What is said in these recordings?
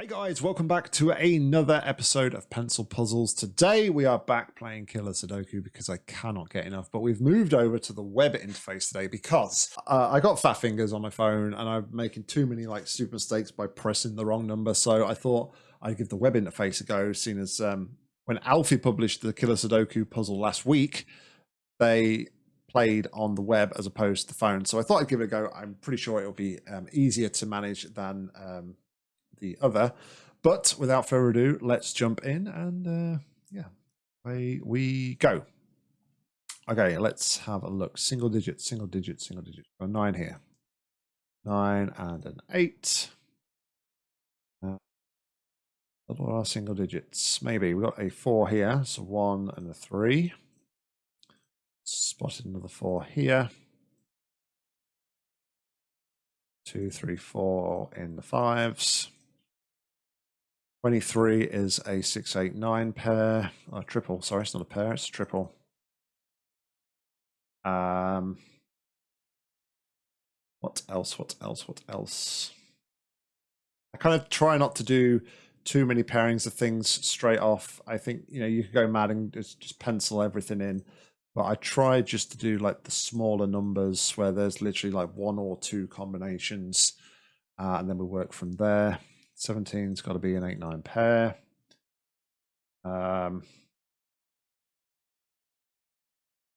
Hey guys, welcome back to another episode of Pencil Puzzles. Today we are back playing Killer Sudoku because I cannot get enough, but we've moved over to the web interface today because uh, I got fat fingers on my phone and I'm making too many like stupid mistakes by pressing the wrong number. So I thought I'd give the web interface a go, seeing as um, when Alfie published the Killer Sudoku puzzle last week, they played on the web as opposed to the phone. So I thought I'd give it a go. I'm pretty sure it'll be um, easier to manage than um, the other. But without further ado, let's jump in and uh, yeah, away we go. Okay, let's have a look. Single digit, single digit, single digit. A nine here. Nine and an eight. Uh, what are our single digits? Maybe we got a four here, so one and a three. Spotted another four here. Two, three, four in the fives. 23 is a 689 pair, a triple, sorry, it's not a pair, it's a triple. Um, what else, what else, what else? I kind of try not to do too many pairings of things straight off. I think, you know, you could go mad and just, just pencil everything in. But I try just to do like the smaller numbers where there's literally like one or two combinations. Uh, and then we work from there. 17's got to be an 8 9 pair. Um,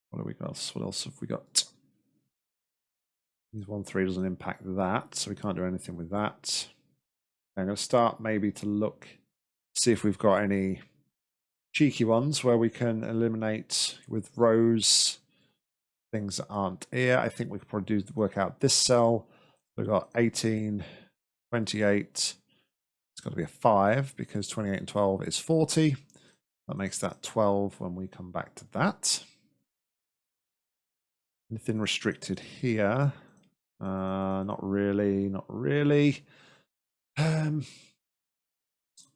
what do we got? What else have we got? These 1 3 doesn't impact that, so we can't do anything with that. I'm going to start maybe to look, see if we've got any cheeky ones where we can eliminate with rows things that aren't here. I think we could probably do work out this cell. We've got 18, 28, got to be a 5 because 28 and 12 is 40. That makes that 12 when we come back to that. Anything restricted here? Uh, not really, not really. Um,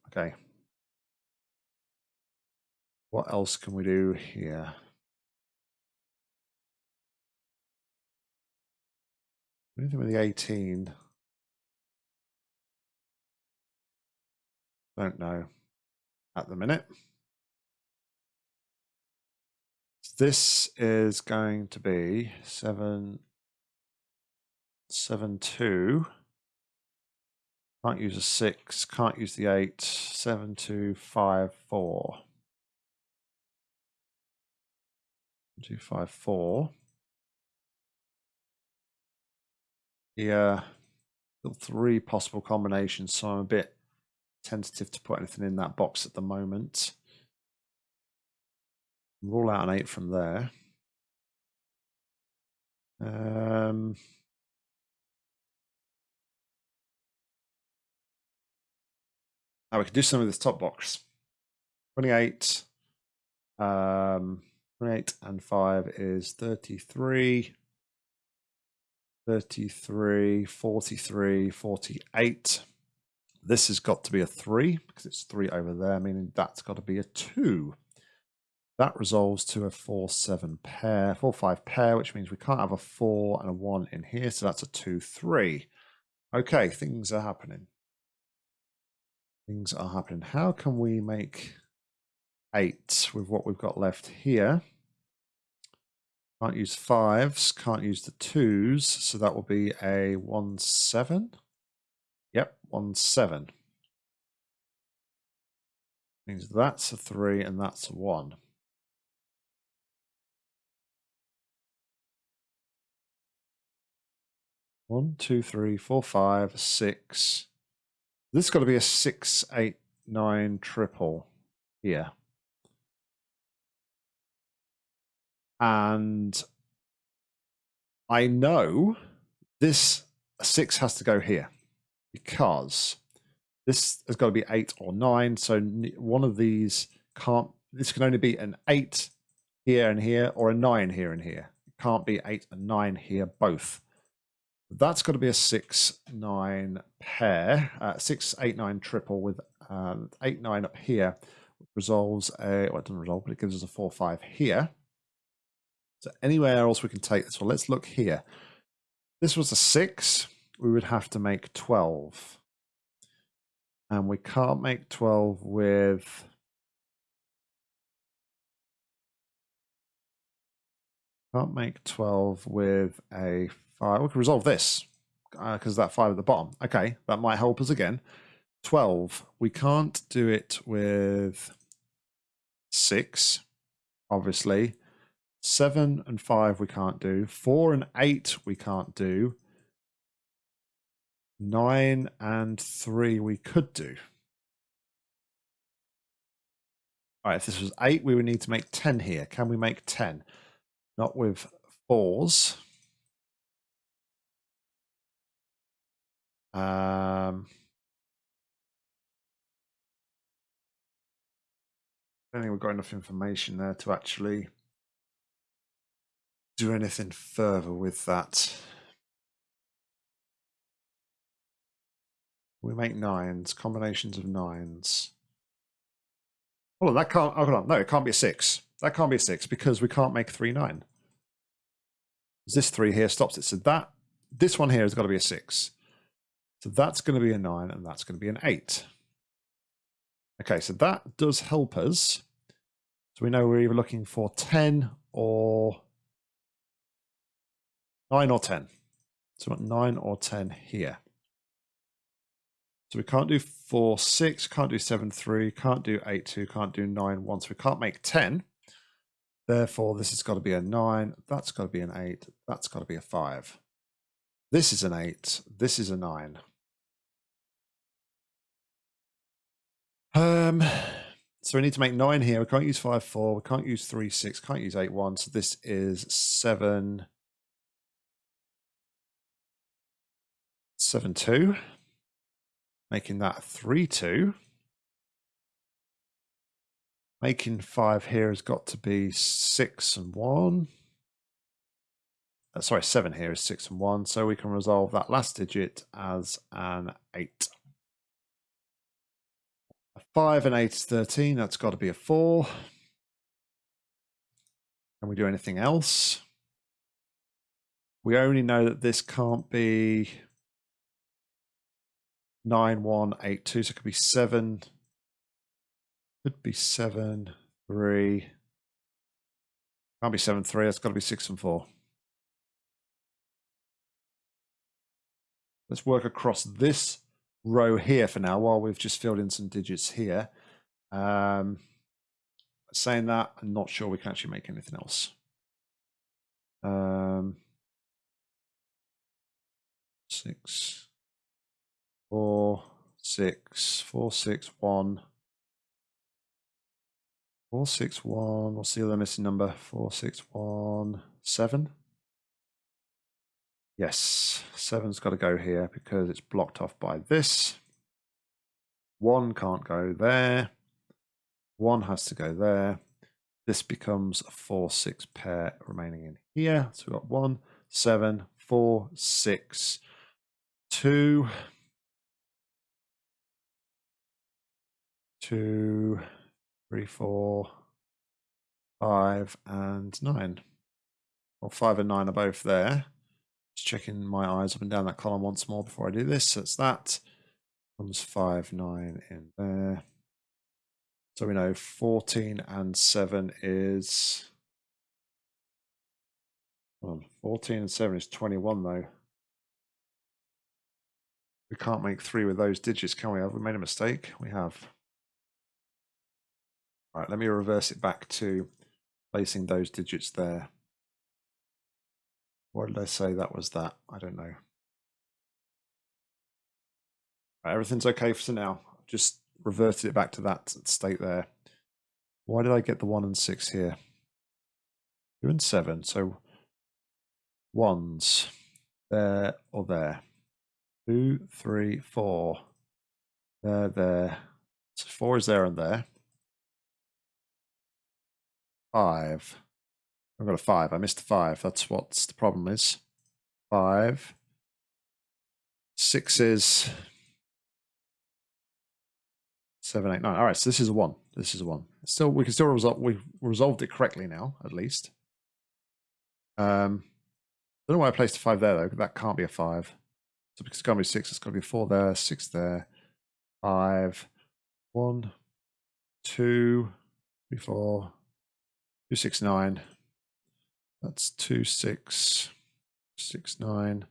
okay. What else can we do here? Anything with the 18? Don't know at the minute. This is going to be seven, seven, two. Can't use a six, can't use the eight. eight, seven, two, five, four. Two, five, four. Yeah, three possible combinations, so I'm a bit tentative to put anything in that box at the moment. Rule out an eight from there. Um, now we can do some of this top box. 28, um, 28 and 5 is 33, 33, 43, 48. This has got to be a 3 because it's 3 over there, meaning that's got to be a 2. That resolves to a 4-7 pair, 4-5 pair, which means we can't have a 4 and a 1 in here, so that's a 2-3. Okay, things are happening. Things are happening. How can we make 8 with what we've got left here? Can't use 5s, can't use the 2s, so that will be a 1-7. Yep, one seven. Means that's a three and that's a one. One, two, three, four, five, six. This got to be a six, eight, nine triple here. And I know this six has to go here because this has got to be eight or nine. So one of these can't, this can only be an eight here and here or a nine here and here. It can't be eight and nine here both. That's got to be a six, nine pair, uh, six, eight, nine triple with um, eight, nine up here, which resolves a, well, it doesn't resolve, but it gives us a four, five here. So anywhere else we can take this. Well, let's look here. This was a six we would have to make 12. And we can't make 12 with Can't make 12 with a 5. We can resolve this because uh, that 5 at the bottom. Okay, that might help us again. 12. We can't do it with 6, obviously. 7 and 5 we can't do. 4 and 8 we can't do. 9 and 3 we could do. All right, if this was 8, we would need to make 10 here. Can we make 10? Not with fours. Um, I don't think we've got enough information there to actually do anything further with that. We make nines, combinations of nines. Hold on, that can't, oh, hold on, no, it can't be a six. That can't be a six because we can't make three nine. This three here stops it. So that this one here has got to be a six. So that's going to be a nine and that's going to be an eight. Okay, so that does help us. So we know we're either looking for 10 or 9 or 10. So we 9 or 10 here. So we can't do 4, 6, can't do 7, 3, can't do 8, 2, can't do 9, 1. So we can't make 10. Therefore, this has got to be a 9, that's got to be an 8, that's got to be a 5. This is an 8, this is a 9. Um, so we need to make 9 here. We can't use 5, 4, we can't use 3, 6, can't use 8, 1. So this is 7, 7, 2. Making that 3, 2. Making five here has got to be six and one. Uh, sorry, seven here is six and one. So we can resolve that last digit as an eight. A five and eight is 13. That's got to be a four. Can we do anything else? We only know that this can't be 9, 1, 8, 2. So it could be 7, could be seven, three. Can't be seven, three. It's got to be six and four. Let's work across this row here for now while we've just filled in some digits here. Um, saying that, I'm not sure we can actually make anything else. Um, six, four, six, four, six, one. Four six one. See the missing number. Four six one seven. Yes, seven's got to go here because it's blocked off by this. One can't go there. One has to go there. This becomes a four six pair remaining in here. So we've got one, seven, four, six, two, two three, four, five, and nine. Well, five and nine are both there. Just checking my eyes up and down that column once more before I do this. So it's that. Comes five, nine in there. So we know 14 and 7 is. On 14 and 7 is 21 though. We can't make three with those digits, can we? Have we made a mistake? We have. All right, let me reverse it back to placing those digits there. What did I say that was that? I don't know. Right, everything's okay for now. Just reverted it back to that state there. Why did I get the 1 and 6 here? 2 and 7. So ones there or there. Two, three, four. There, there. So 4 is there and there five. I've got a five. I missed a five. That's what the problem is. Five. Six is seven, eight, nine. All right, so this is a one. This is a one. Still, we can still resolve. We've resolved it correctly now, at least. Um, I don't know why I placed a five there though. That can't be a five. So because it's going to be six, it's got to be four there, six there, five, one, two, three, four, two, six, nine. That's two, six, six, nine,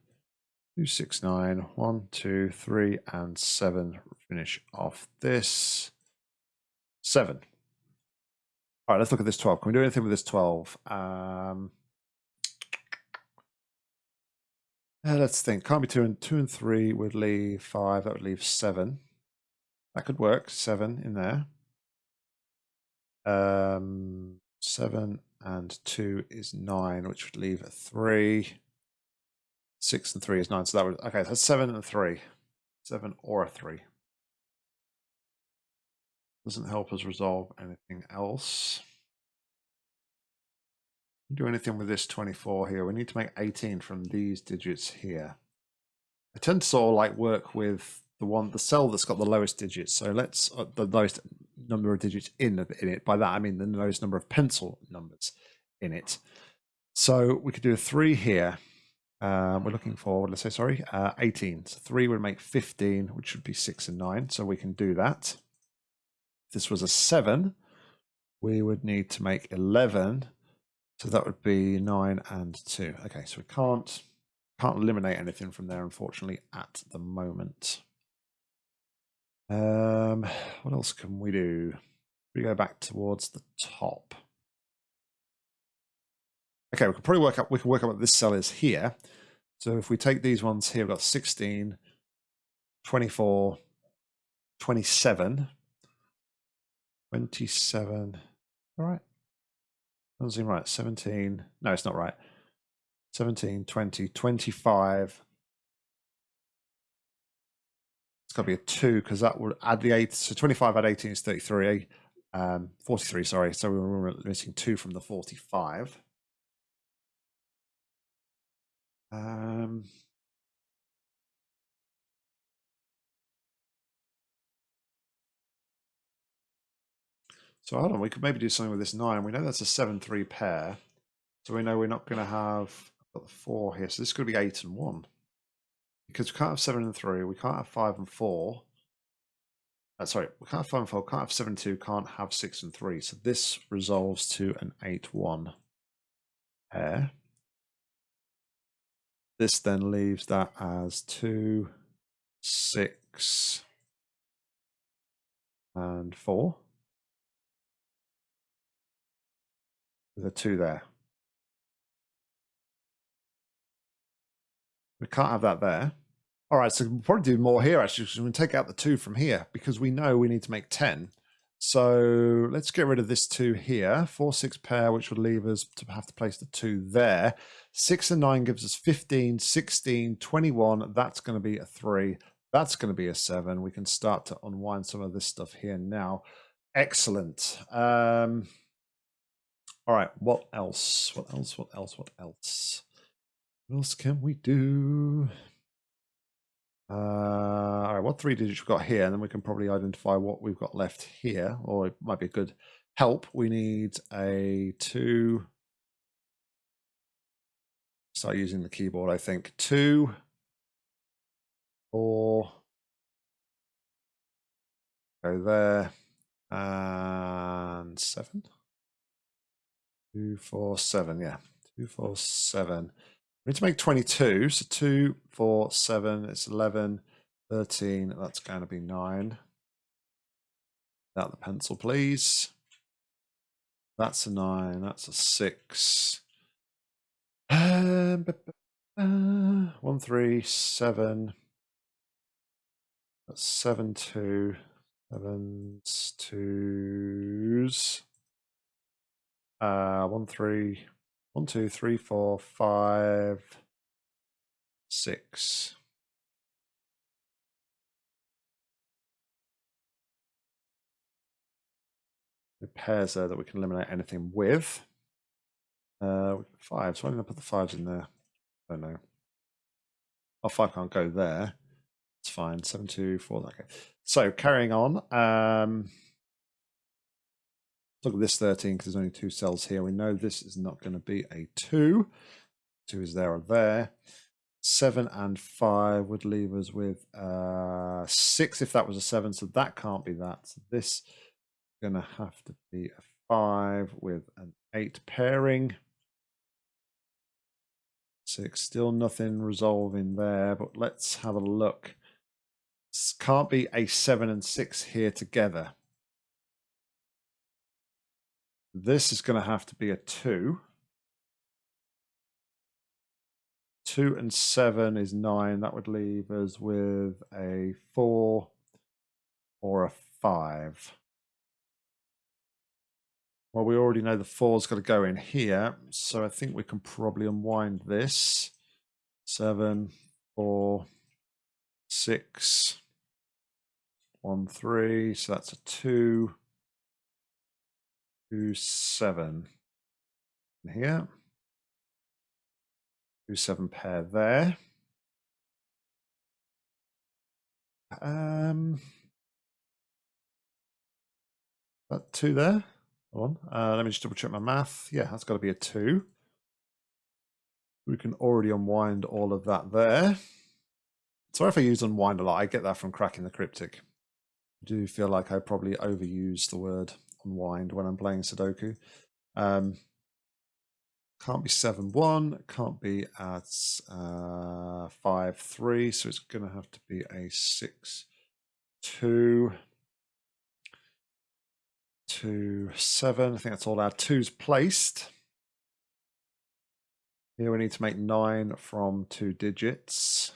two, six, nine, one, two, three, and seven. Finish off this. Seven. All right, let's look at this 12. Can we do anything with this 12? Um, uh, let's think. Can't be two and two and three would leave five. That would leave seven. That could work. Seven in there. Um, seven and two is nine, which would leave a three. Six and three is nine. So that would okay. That's seven and three. Seven or a three. Doesn't help us resolve anything else. Do anything with this 24 here. We need to make 18 from these digits here. I tend to sort of like work with the one, the cell that's got the lowest digits. So let's, uh, the lowest number of digits in, in it. By that, I mean the lowest number of pencil numbers in it. So we could do a three here. Um, we're looking for, let's say, sorry, uh, 18. So three would make 15, which would be six and nine. So we can do that. If this was a seven, we would need to make 11. So that would be nine and two. Okay, so we can't can't eliminate anything from there, unfortunately, at the moment. Um, what else can we do? We go back towards the top. Okay, we can probably work out we can work out what this cell is here. So if we take these ones here, we've got 16, 24, 27, 27. All right. Doesn't seem right. 17. No, it's not right. 17, 20, 25. It's got to be a 2 because that would add the 8. So 25 add 18 is 33. Um, 43, sorry. So we were missing 2 from the 45. Um, So hold on, we could maybe do something with this nine. We know that's a seven three pair, so we know we're not going to have the four here. So this could be eight and one because we can't have seven and three. We can't have five and four. Uh, sorry, we can't have five and four. Can't have seven and two. Can't have six and three. So this resolves to an eight one pair. This then leaves that as two, six, and four. with a two there. We can't have that there. All right, so we'll probably do more here actually. So we can take out the two from here because we know we need to make 10. So let's get rid of this two here. Four, six pair, which would leave us to have to place the two there. Six and nine gives us 15, 16, 21. That's going to be a three. That's going to be a seven. We can start to unwind some of this stuff here now. Excellent. Um, all right, what else? What else? What else? What else? What else can we do? Uh, all right, what three digits we've got here, and then we can probably identify what we've got left here, or it might be a good help. We need a two. Start using the keyboard, I think. Two, four, go there, and seven. Two, four, seven. Yeah, two, four, seven. We need to make 22. So two, four, seven. It's 11, 13. That's going to be nine. Out the pencil, please. That's a nine. That's a six. Um, one, three, seven. That's seven, two. Sevens, twos. Uh, one, three, one, two, three, four, five, six. The pairs there that we can eliminate anything with. Uh, five. So I'm going to put the fives in there. Oh no. Oh, five can't go there. It's fine. Seven, two, four. Okay. So carrying on. Um, look at this 13 because there's only two cells here. We know this is not going to be a 2. 2 is there or there. Seven and five would leave us with uh, six if that was a seven. So that can't be that. So this is going to have to be a five with an eight pairing. Six, still nothing resolving there, but let's have a look. Can't be a seven and six here together. This is going to have to be a 2. 2 and 7 is 9. That would leave us with a 4 or a 5. Well, we already know the 4's got to go in here, so I think we can probably unwind this. 7, 4, 6, 1, 3, so that's a 2. Two 7 here. 2 7 pair there. Um, that 2 there. Hold on. Uh, let me just double check my math. Yeah, that's got to be a 2. We can already unwind all of that there. Sorry if I use unwind a lot. I get that from cracking the cryptic. I do feel like I probably overuse the word unwind when I'm playing Sudoku. Um, can't be 7 1, can't be at uh, 5 3, so it's going to have to be a 6 2 2 7. I think that's all our twos placed. Here we need to make 9 from two digits.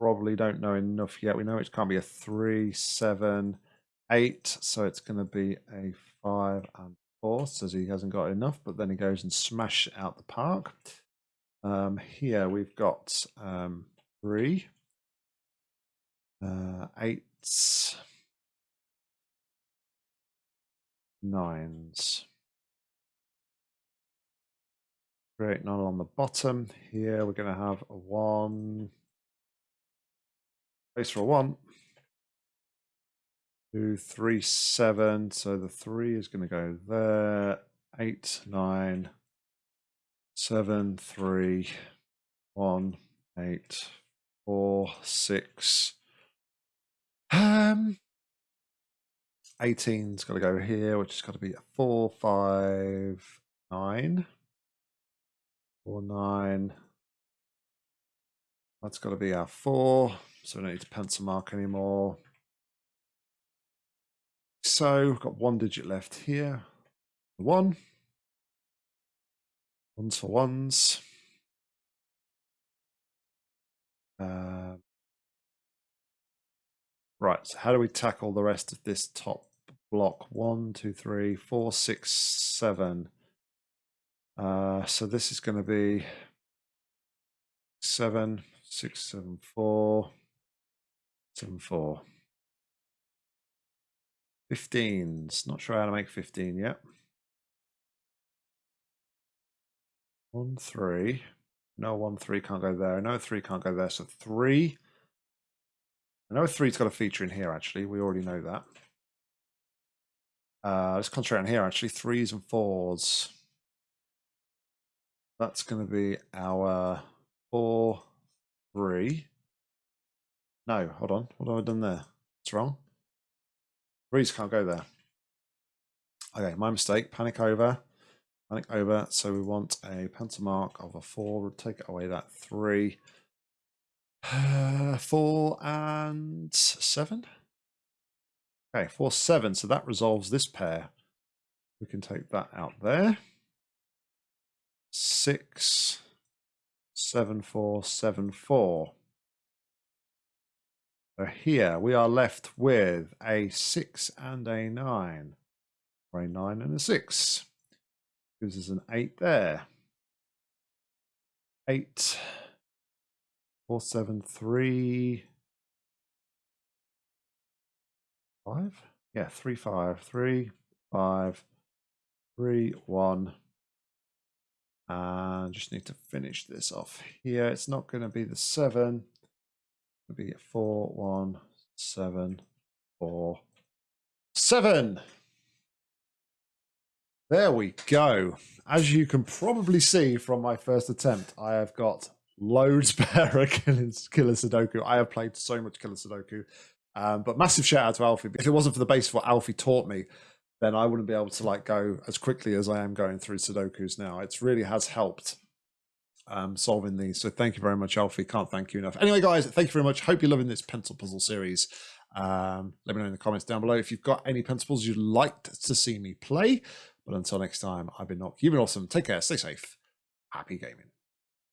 Probably don't know enough yet. We know it can't be a 3, 7, 8, so it's going to be a 5 and four, says he hasn't got enough, but then he goes and smash out the park. Um, here we've got um, three, uh, eights, nines. Great, none on the bottom. Here we're going to have a one. Place for a one two, three, seven. So the three is going to go there. Eight, nine, seven, three, one, eight, four, six. Um, 18's got to go here, which has got to be a four, five, nine, four, nine. That's got to be our four, so we don't need to pencil mark anymore. So we've got one digit left here. One. Ones for ones. Uh, right, so how do we tackle the rest of this top block? One, two, three, four, six, seven. Uh, so this is going to be seven, six, seven, four, seven, four. 15s. Not sure how to make 15 yet. One, three. No, one, three can't go there. No, three can't go there. So three. I know three's got a feature in here, actually. We already know that. Uh, let's concentrate on here, actually. Threes and fours. That's going to be our four, three. No, hold on. What have I done there? It's wrong. Breeze can't go there. Okay, my mistake. Panic over. Panic over. So we want a pencil mark of a four. We'll take away that three. Four and seven. Okay, four, seven. So that resolves this pair. We can take that out there. Six, seven, four, seven, four. So here we are left with a 6 and a 9, or a 9 and a 6. Gives us an 8 there. 8, 4, 7, 3, 5? Yeah, 3, 5, 3, 5, 3, 1. And just need to finish this off here. It's not going to be the 7 would be four, one, seven, four, seven. There we go. As you can probably see from my first attempt, I have got loads better Killer, Killer Sudoku. I have played so much Killer Sudoku. Um, but massive shout out to Alfie. If it wasn't for the base of what Alfie taught me, then I wouldn't be able to like go as quickly as I am going through Sudokus now. It really has helped um, solving these. So thank you very much, Alfie. Can't thank you enough. Anyway, guys, thank you very much. Hope you're loving this pencil puzzle series. Um, let me know in the comments down below if you've got any pencil puzzles you'd like to see me play. But until next time, I've been Nock. You've been awesome. Take care. Stay safe. Happy gaming.